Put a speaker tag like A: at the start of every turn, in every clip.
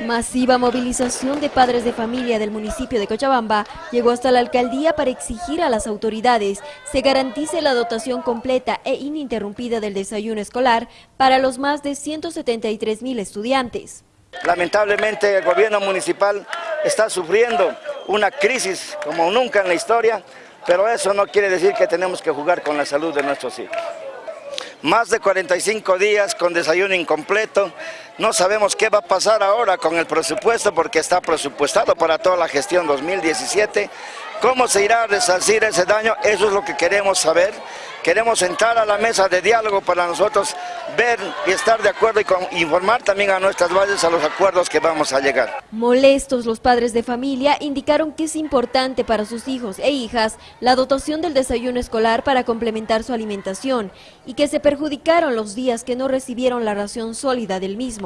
A: Masiva movilización de padres de familia del municipio de Cochabamba llegó hasta la alcaldía para exigir a las autoridades se garantice la dotación completa e ininterrumpida del desayuno escolar para los más de 173 mil estudiantes.
B: Lamentablemente el gobierno municipal está sufriendo una crisis como nunca en la historia, pero eso no quiere decir que tenemos que jugar con la salud de nuestros hijos más de 45 días con desayuno incompleto. No sabemos qué va a pasar ahora con el presupuesto porque está presupuestado para toda la gestión 2017. ¿Cómo se irá a resarcir ese daño? Eso es lo que queremos saber. Queremos entrar a la mesa de diálogo para nosotros ver y estar de acuerdo y informar también a nuestras bases a los acuerdos que vamos a llegar.
A: Molestos los padres de familia indicaron que es importante para sus hijos e hijas la dotación del desayuno escolar para complementar su alimentación y que se perjudicaron los días que no recibieron la ración sólida del mismo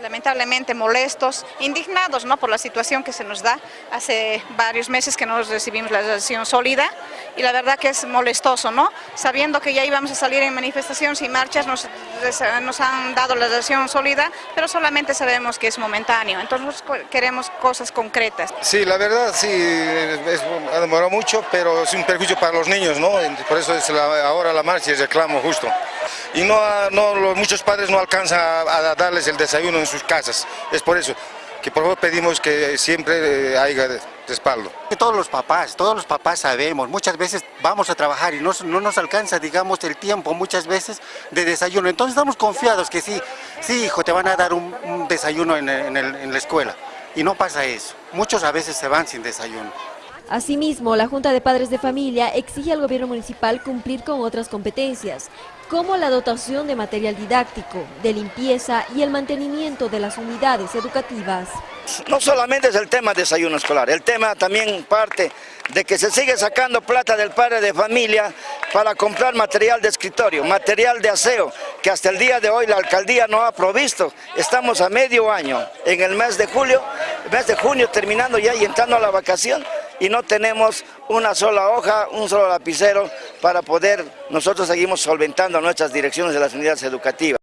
C: lamentablemente molestos, indignados ¿no? por la situación que se nos da. Hace varios meses que no recibimos la ración sólida y la verdad que es molestoso, ¿no? Sabiendo que ya íbamos a salir en manifestaciones y marchas, nos, nos han dado la ración sólida, pero solamente sabemos que es momentáneo, entonces queremos cosas concretas.
D: Sí, la verdad sí, es, ha demorado mucho, pero es un perjuicio para los niños, ¿no? Por eso es ahora la marcha y el reclamo justo y no, no muchos padres no alcanzan a, darles el desayuno en sus casas. Es por eso que por favor pedimos que siempre eh, haya respaldo.
E: Todos los papás, todos los papás sabemos, muchas veces vamos a trabajar y no, no nos alcanza, digamos, el tiempo muchas veces de desayuno. Entonces estamos confiados que sí, sí hijo, te van a dar un, desayuno en, en la escuela. Y no pasa eso. Muchos a veces se van sin desayuno.
A: Asimismo, la Junta de Padres de Familia exige al gobierno municipal cumplir con otras competencias, como la dotación de material didáctico, de limpieza y el mantenimiento de las unidades educativas.
B: No solamente es el tema de desayuno escolar, el tema también parte de que se sigue sacando plata del padre de familia para comprar material de escritorio, material de aseo, que hasta el día de hoy la alcaldía no ha provisto. Estamos a medio año, en el mes de julio, mes de junio terminando ya y entrando a la vacación, y no tenemos una sola hoja, un solo lapicero para poder, nosotros seguimos solventando nuestras direcciones de las unidades educativas.